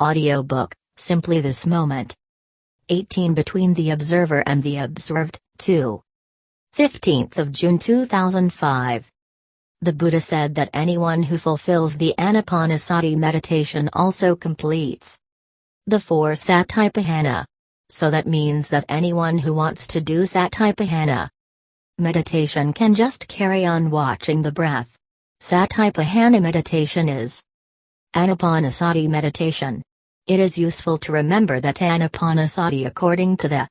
Audiobook, Simply This Moment. 18 Between the Observer and the Observed, 2. 15th of June 2005. The Buddha said that anyone who fulfills the Anapanasati meditation also completes the four Satipatthana. So that means that anyone who wants to do Satipatthana meditation can just carry on watching the breath. Satipatthana meditation is Anapanasati meditation. It is useful to remember that Anapanasati according to the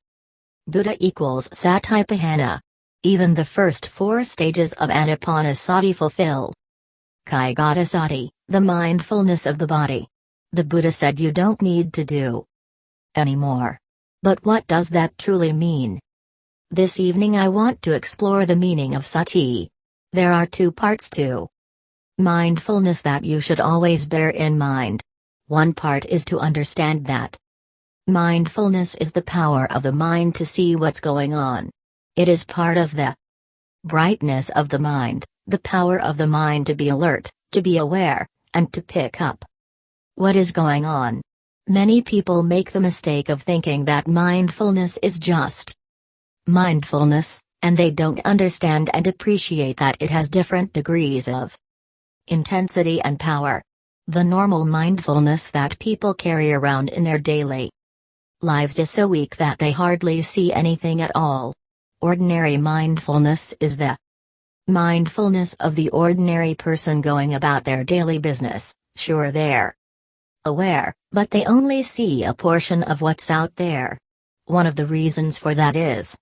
Buddha equals Satipatthana. Even the first four stages of Anapanasati fulfill Kayagatasati, the mindfulness of the body. The Buddha said you don't need to do anymore. But what does that truly mean? This evening I want to explore the meaning of sati. There are two parts to mindfulness that you should always bear in mind. One part is to understand that mindfulness is the power of the mind to see what's going on. It is part of the brightness of the mind, the power of the mind to be alert, to be aware, and to pick up what is going on. Many people make the mistake of thinking that mindfulness is just mindfulness, and they don't understand and appreciate that it has different degrees of intensity and power. The normal mindfulness that people carry around in their daily lives is so weak that they hardly see anything at all. Ordinary mindfulness is the mindfulness of the ordinary person going about their daily business, sure they're aware, but they only see a portion of what's out there. One of the reasons for that is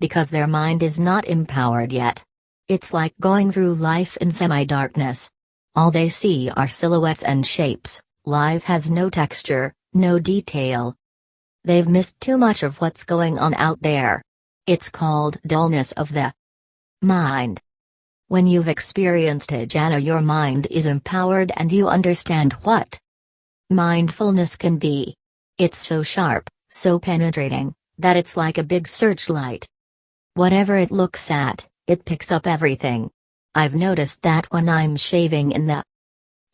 because their mind is not empowered yet. It's like going through life in semi darkness. All they see are silhouettes and shapes, life has no texture, no detail. They've missed too much of what's going on out there. It's called dullness of the mind. When you've experienced jhana, your mind is empowered and you understand what mindfulness can be. It's so sharp, so penetrating, that it's like a big searchlight. Whatever it looks at, it picks up everything. I've noticed that when I'm shaving in the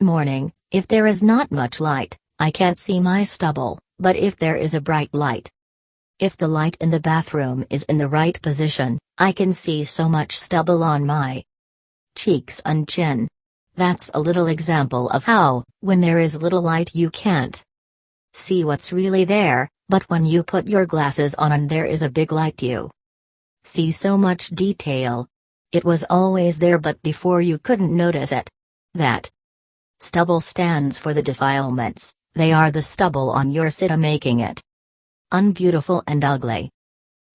morning, if there is not much light, I can't see my stubble, but if there is a bright light, if the light in the bathroom is in the right position, I can see so much stubble on my cheeks and chin. That's a little example of how, when there is little light, you can't see what's really there, but when you put your glasses on and there is a big light, you see so much detail, it was always there but before you couldn't notice it. That stubble stands for the defilements, they are the stubble on your citta making it unbeautiful and ugly.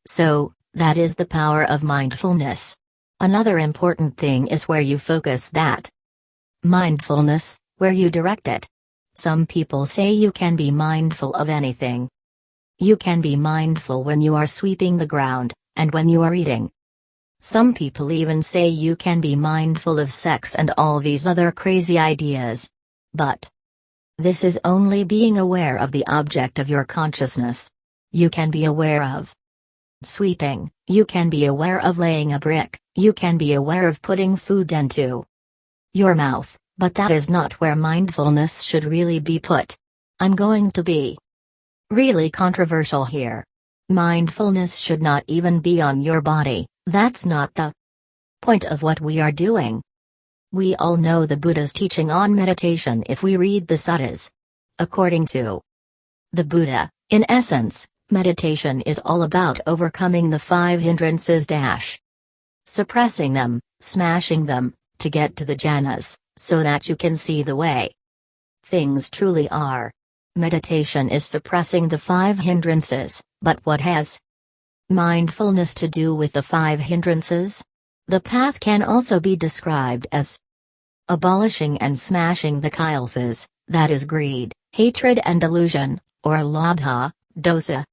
So, that is the power of mindfulness. Another important thing is where you focus that mindfulness, where you direct it. Some people say you can be mindful of anything. You can be mindful when you are sweeping the ground, and when you are eating, some people even say you can be mindful of sex and all these other crazy ideas. But this is only being aware of the object of your consciousness. You can be aware of sweeping, you can be aware of laying a brick, you can be aware of putting food into your mouth, but that is not where mindfulness should really be put. I'm going to be really controversial here. Mindfulness should not even be on your body, that's not the point of what we are doing. We all know the Buddha's teaching on meditation if we read the suttas. According to the Buddha, in essence, meditation is all about overcoming the five hindrances dash. Suppressing them, smashing them, to get to the jhanas, so that you can see the way. Things truly are. Meditation is suppressing the five hindrances, but what has mindfulness to do with the five hindrances? The path can also be described as abolishing and smashing the kilesas, that is greed, hatred and delusion, or lobha, dosa,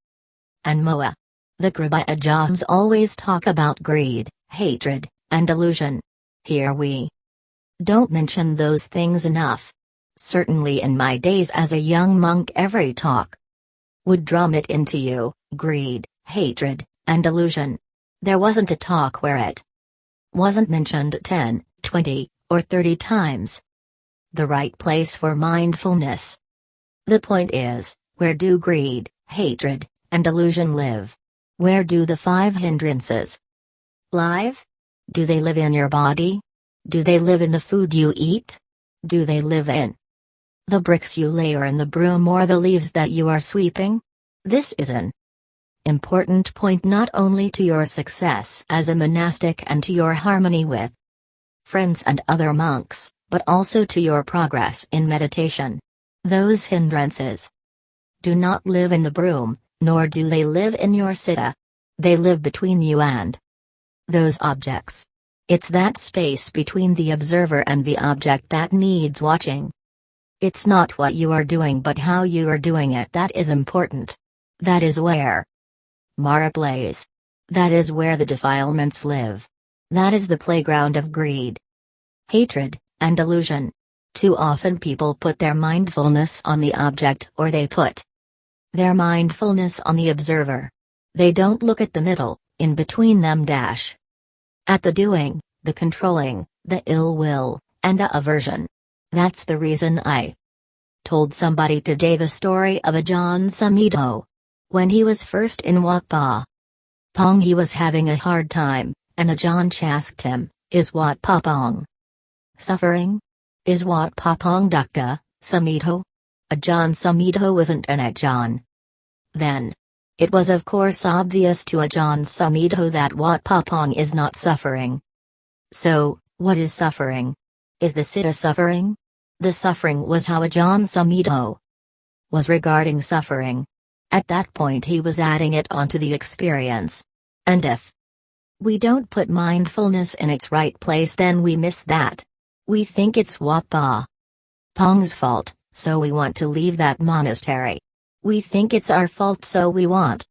and moha. The Kruba always talk about greed, hatred, and delusion. Here we don't mention those things enough. Certainly in my days as a young monk every talk would drum it into you, greed, hatred, and delusion. There wasn't a talk where it wasn't mentioned 10, 20, or 30 times. The right place for mindfulness. The point is, where do greed, hatred, and delusion live? Where do the five hindrances live? Do they live in your body? Do they live in the food you eat? Do they live in the bricks you lay or in the broom or the leaves that you are sweeping? This is an important point not only to your success as a monastic and to your harmony with friends and other monks, but also to your progress in meditation. Those hindrances do not live in the broom, nor do they live in your citta. They live between you and those objects. It's that space between the observer and the object that needs watching. It's not what you are doing but how you are doing it that is important. That is where Mara plays. That is where the defilements live. That is the playground of greed, hatred, and delusion. Too often people put their mindfulness on the object or they put their mindfulness on the observer. They don't look at the middle, in between them dash. At the doing, the controlling, the ill will, and the aversion. That's the reason I told somebody today the story of Ajahn Sumedho. When he was first in Wat Pa Pong he was having a hard time, and Ajahn asked him, is Wat Pa Pong suffering? Is Wat Pa Pong dukkha, Sumedho? Ajahn Sumedho wasn't an Ajahn. Then, it was of course obvious to Ajahn Sumedho that Wat Pa Pong is not suffering. So, what is suffering? Is the citta suffering? The suffering was how Ajahn Sumedho was regarding suffering. At that point he was adding it onto the experience. And if we don't put mindfulness in its right place then we miss that. We think it's Wat Pong's fault, so we want to leave that monastery. We think it's our fault so we want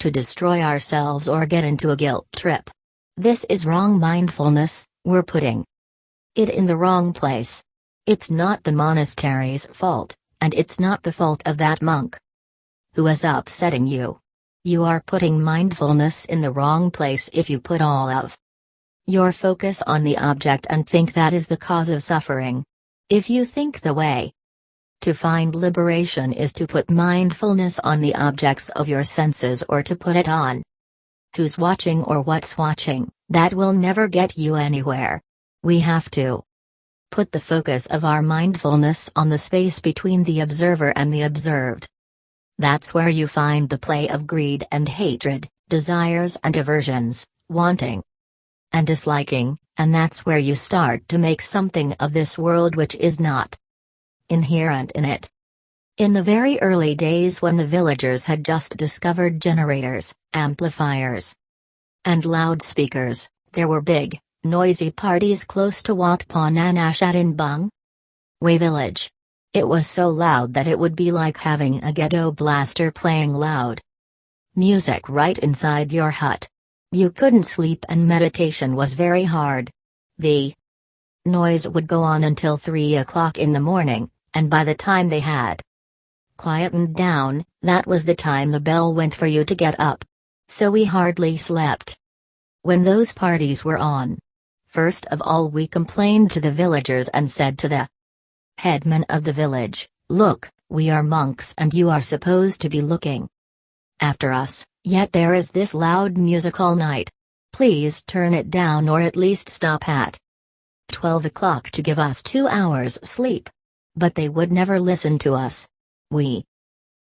to destroy ourselves or get into a guilt trip. This is wrong mindfulness, we're putting it in the wrong place. It's not the monastery's fault, and it's not the fault of that monk who is upsetting you. You are putting mindfulness in the wrong place if you put all of your focus on the object and think that is the cause of suffering. If you think the way to find liberation is to put mindfulness on the objects of your senses or to put it on who's watching or what's watching, that will never get you anywhere. We have to put the focus of our mindfulness on the space between the observer and the observed. That's where you find the play of greed and hatred, desires and aversions, wanting and disliking, and that's where you start to make something of this world which is not inherent in it. In the very early days when the villagers had just discovered generators, amplifiers, and loudspeakers, there were big, noisy parties close to Wat Pa Nanachat at Inbung Way village. It was so loud that it would be like having a ghetto blaster playing loud music right inside your hut. You couldn't sleep and meditation was very hard. The noise would go on until 3 o'clock in the morning, and by the time they had quietened down, that was the time the bell went for you to get up. So we hardly slept. When those parties were on, first of all we complained to the villagers and said to the headman of the village, Look, we are monks and you are supposed to be looking after us, yet there is this loud music all night. Please turn it down or at least stop at 12 o'clock to give us two hours sleep. But they would never listen to us. We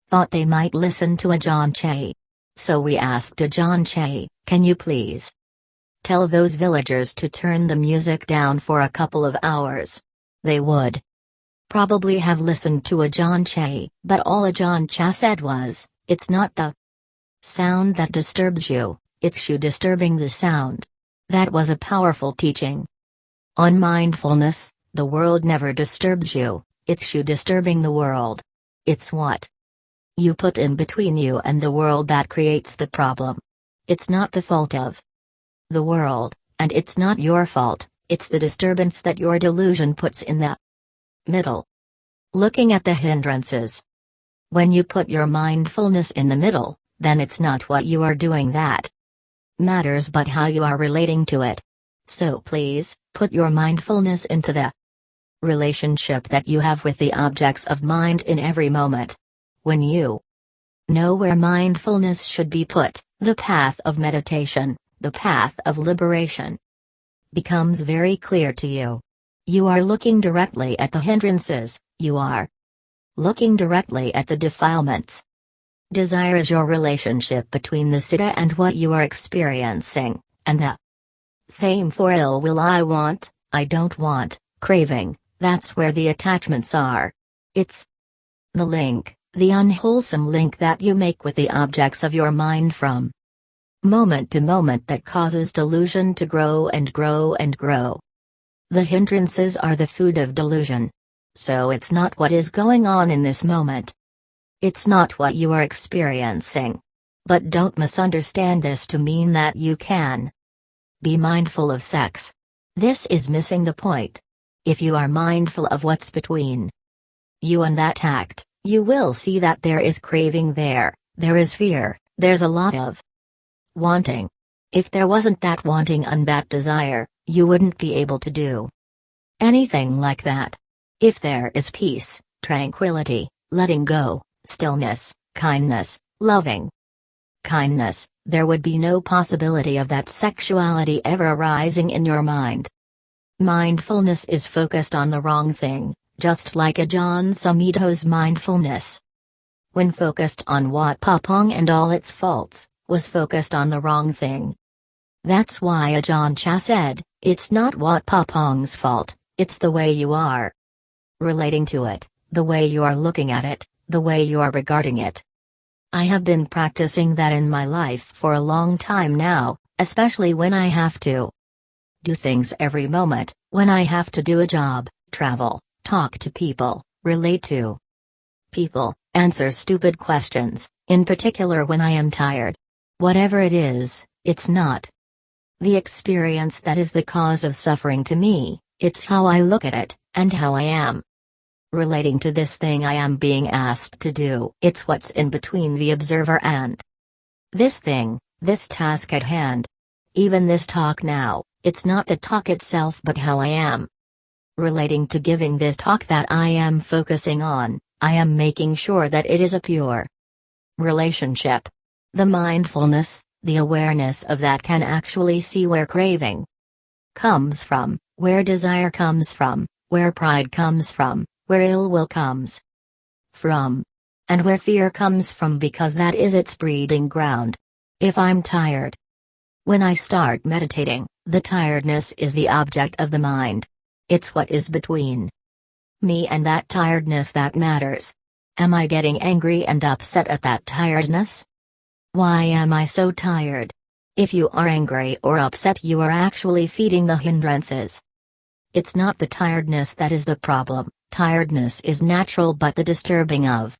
thought they might listen to Ajahn Chah. So we asked Ajahn Chah, can you please tell those villagers to turn the music down for a couple of hours? They would probably have listened to Ajahn Chah, but all Ajahn Chah said was, it's not the sound that disturbs you, it's you disturbing the sound. That was a powerful teaching. On mindfulness, the world never disturbs you, it's you disturbing the world. It's what you put in between you and the world that creates the problem. It's not the fault of the world, and it's not your fault, it's the disturbance that your delusion puts in the middle. Looking at the hindrances. When you put your mindfulness in the middle, then it's not what you are doing that matters but how you are relating to it. So please, put your mindfulness into the relationship that you have with the objects of mind in every moment. When you know where mindfulness should be put, the path of meditation, the path of liberation, becomes very clear to you. You are looking directly at the hindrances, you are looking directly at the defilements. Desire is your relationship between the Citta and what you are experiencing, and the same for ill will I want, I don't want, craving, that's where the attachments are. It's the link, the unwholesome link that you make with the objects of your mind from moment to moment that causes delusion to grow and grow and grow. The hindrances are the food of delusion. So it's not what is going on in this moment. It's not what you are experiencing. But don't misunderstand this to mean that you can be mindful of sex. This is missing the point. If you are mindful of what's between you and that act, you will see that there is craving there, there is fear, there's a lot of wanting. If there wasn't that wanting and that desire, you wouldn't be able to do anything like that. If there is peace, tranquility, letting go, stillness, kindness, loving kindness, there would be no possibility of that sexuality ever arising in your mind. Mindfulness is focused on the wrong thing, just like Ajahn Sumedho's mindfulness. When focused on Wat Pah Pong and all its faults, was focused on the wrong thing. That's why Ajahn Chah said, it's not Wat Pah Pong's fault, it's the way you are relating to it, the way you are looking at it, the way you are regarding it. I have been practicing that in my life for a long time now, especially when I have to do things every moment, when I have to do a job, travel, talk to people, relate to people, answer stupid questions, in particular when I am tired. Whatever it is, it's not the experience that is the cause of suffering to me, it's how I look at it, and how I am relating to this thing I am being asked to do. It's what's in between the observer and this thing, this task at hand. Even this talk now, it's not the talk itself but how I am relating to giving this talk that I am focusing on, I am making sure that it is a pure relationship. The mindfulness, the awareness of that can actually see where craving comes from, where desire comes from, where pride comes from, where ill will comes from. And where fear comes from because that is its breeding ground. If I'm tired. When I start meditating, the tiredness is the object of the mind. It's what is between me and that tiredness that matters. Am I getting angry and upset at that tiredness? Why am I so tired? If you are angry or upset, you are actually feeding the hindrances. It's not the tiredness that is the problem, Tiredness is natural but the disturbing of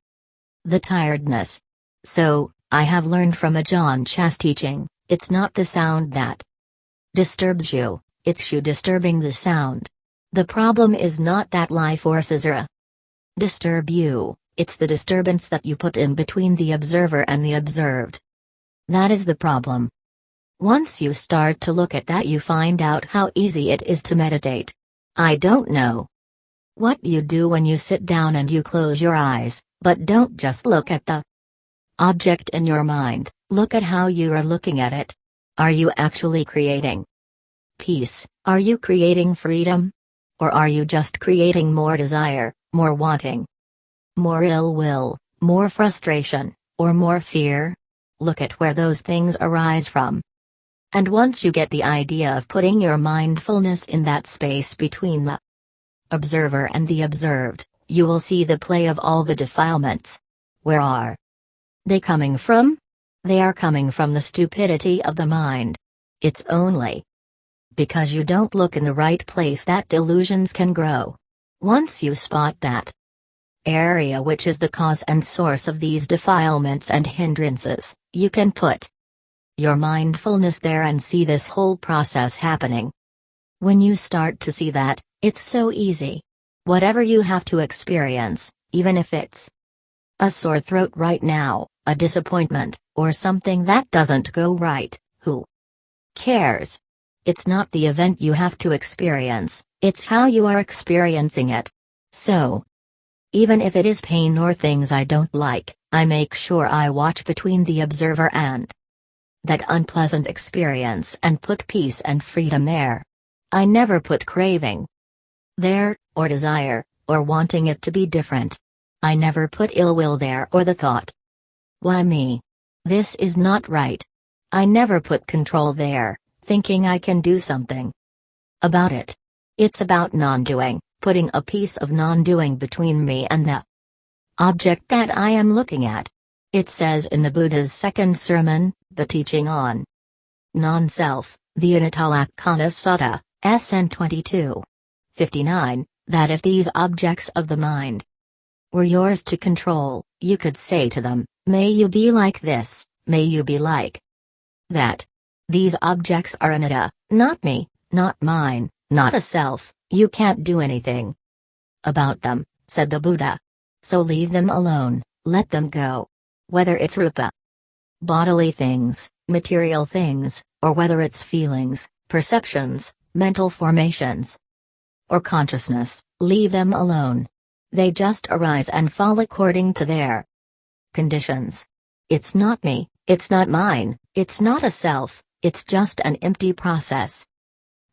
the tiredness. So, I have learned from Ajahn Chah's teaching, it's not the sound that disturbs you, it's you disturbing the sound. The problem is not that life forces are disturb you, it's the disturbance that you put in between the observer and the observed. That is the problem. Once you start to look at that, you find out how easy it is to meditate. I don't know what you do when you sit down and you close your eyes, but don't just look at the object in your mind, look at how you are looking at it. Are you actually creating peace? Are you creating freedom? Or are you just creating more desire, more wanting, more ill will, more frustration, or more fear? Look at where those things arise from. And once you get the idea of putting your mindfulness in that space between the observer and the observed, you will see the play of all the defilements. Where are they coming from? They are coming from the stupidity of the mind. It's only because you don't look in the right place that delusions can grow. Once you spot that area which is the cause and source of these defilements and hindrances, you can put your mindfulness there and see this whole process happening. When you start to see that, it's so easy. Whatever you have to experience, even if it's a sore throat right now, a disappointment, or something that doesn't go right, who cares? It's not the event you have to experience, It's how you are experiencing it. So, even if it is pain or things I don't like, I make sure I watch between the observer and that unpleasant experience and put peace and freedom there. I never put craving there, or desire, or wanting it to be different. I never put ill will there or the thought. Why me? This is not right. I never put control there, thinking I can do something about it. It's about non doing putting a piece of non-doing between me and the object that I am looking at. It says in the Buddha's second sermon, the teaching on non-self, the Anattalakkhana Sutta, SN 22. 59, that if these objects of the mind were yours to control, you could say to them, May you be like this, may you be like that. These objects are anatta, not me, not mine, not a self, you can't do anything about them, said the Buddha. So leave them alone, let them go. Whether it's rupa, bodily things, material things, or whether it's feelings, perceptions, mental formations, or consciousness, leave them alone. They just arise and fall according to their conditions. It's not me, it's not mine, it's not a self, it's just an empty process.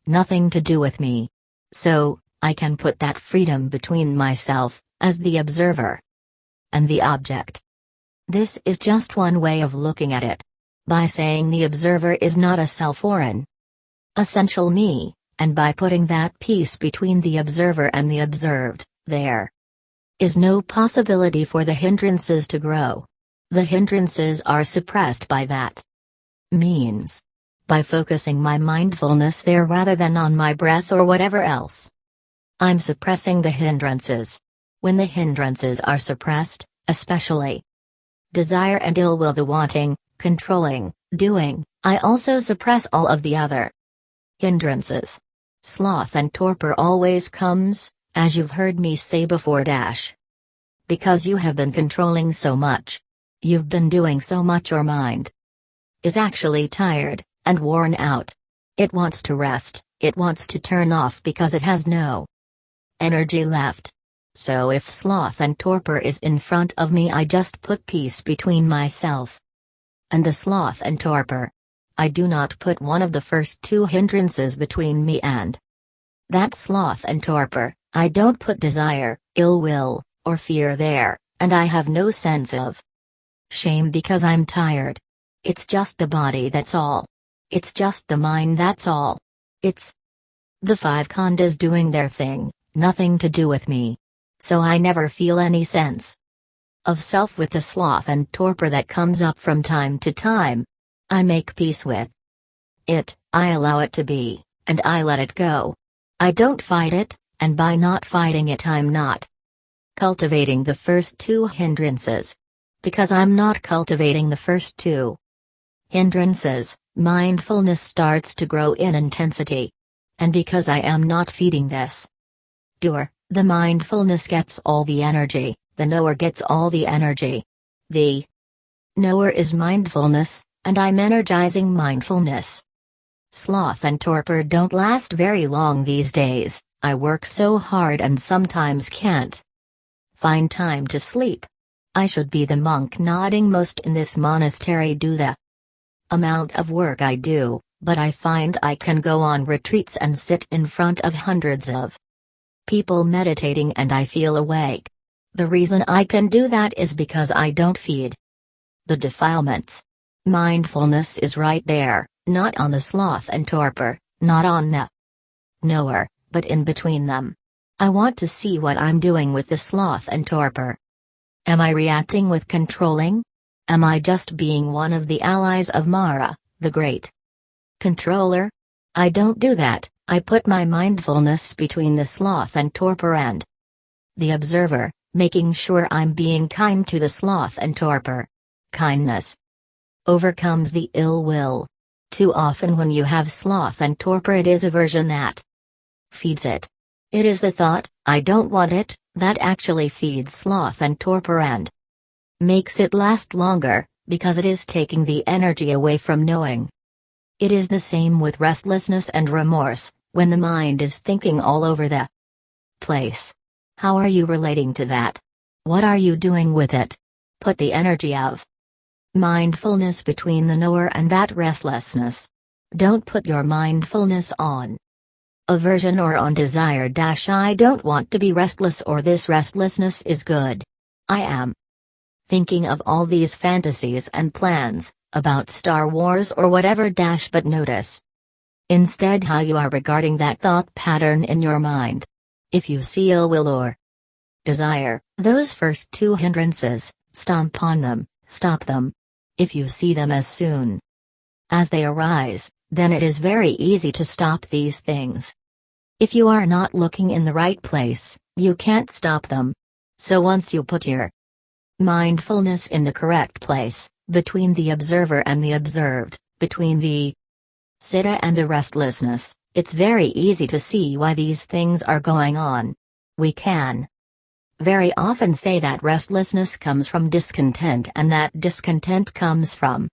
Nothing to do with me. So, I can put that freedom between myself, as the observer, and the object. This is just one way of looking at it. By saying the observer is not a self or an essential me, and by putting that peace between the observer and the observed, there is no possibility for the hindrances to grow. The hindrances are suppressed by that means by focusing my mindfulness there rather than on my breath or whatever else. I'm suppressing the hindrances. When the hindrances are suppressed, especially desire and ill will, the wanting, controlling, doing, I also suppress all of the other hindrances. Sloth and torpor always comes, as you've heard me say before dash. Because you have been controlling so much. You've been doing so much your mind is actually tired, and worn out. It wants to rest, it wants to turn off because it has no energy left. So if sloth and torpor is in front of me, I just put peace between myself and the sloth and torpor. I do not put one of the first two hindrances between me and that sloth and torpor. I don't put desire, ill will, or fear there, and I have no sense of shame because I'm tired. It's just the body that's all. It's just the mind that's all. It's the five khandhas doing their thing, nothing to do with me. So I never feel any sense of self with the sloth and torpor that comes up from time to time. I make peace with it, I allow it to be, and I let it go. I don't fight it, and by not fighting it, I'm not cultivating the first two hindrances. Because I'm not cultivating the first two hindrances, mindfulness starts to grow in intensity. And because I am not feeding this doer, the mindfulness gets all the energy, the knower gets all the energy. The knower is mindfulness, and I'm energizing mindfulness. Sloth and torpor don't last very long these days, I work so hard and sometimes can't find time to sleep. I should be the monk nodding most in this monastery do the amount of work I do, but I find I can go on retreats and sit in front of hundreds of people meditating and I feel awake. The reason I can do that is because I don't feed the defilements. Mindfulness is right there, not on the sloth and torpor, not on the knower, but in between them. I want to see what I'm doing with the sloth and torpor. Am I reacting with controlling? Am I just being one of the allies of Mara, the great controller? I don't do that, I put my mindfulness between the sloth and torpor and the observer, making sure I'm being kind to the sloth and torpor. Kindness overcomes the ill will. Too often, when you have sloth and torpor, it is aversion that feeds it. It is the thought, I don't want it, that actually feeds sloth and torpor and makes it last longer, because it is taking the energy away from knowing. It is the same with restlessness and remorse, When the mind is thinking all over the place. How are you relating to that? What are you doing with it? Put the energy of mindfulness between the knower and that restlessness. Don't put your mindfulness on aversion or on desire. Dash I don't want to be restless or this restlessness is good. I am thinking of all these fantasies and plans, about Star Wars or whatever. Dash but notice instead how you are regarding that thought pattern in your mind. If you see ill will or desire, those first two hindrances, stomp on them, stop them. If you see them as soon as they arise, then it is very easy to stop these things. If you are not looking in the right place, you can't stop them. So once you put your mindfulness in the correct place, between the observer and the observed, between the citta and the restlessness, it's very easy to see why these things are going on. We can very often say that restlessness comes from discontent and that discontent comes from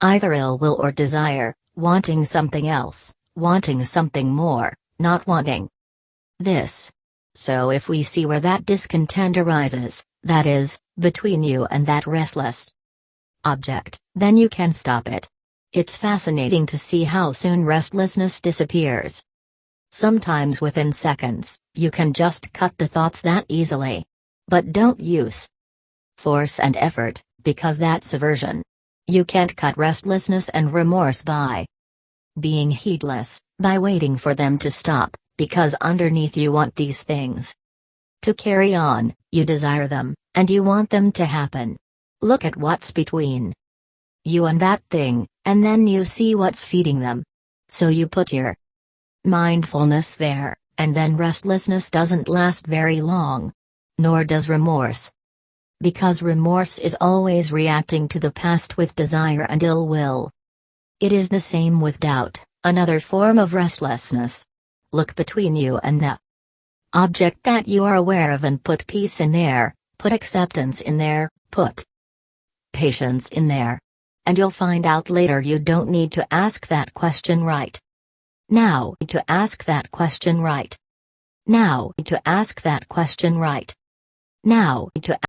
either ill will or desire, wanting something else, wanting something more, not wanting this. So if we see where that discontent arises, that is, between you and that restless object, then you can stop it. It's fascinating to see how soon restlessness disappears. Sometimes within seconds, you can just cut the thoughts that easily. But don't use force and effort, because that's aversion. You can't cut restlessness and remorse by being heedless, by waiting for them to stop, because underneath you want these things to carry on, you desire them, and you want them to happen. Look at what's between you and that thing, and then you see what's feeding them. So you put your mindfulness there, and then restlessness doesn't last very long. Nor does remorse. Because remorse is always reacting to the past with desire and ill will. It is the same with doubt, another form of restlessness. Look between you and the object that you are aware of and put peace in there, put acceptance in there, put patience in there. And you'll find out later you don't need to ask that question right. Now to ask that question right. Now to ask that question right. Now to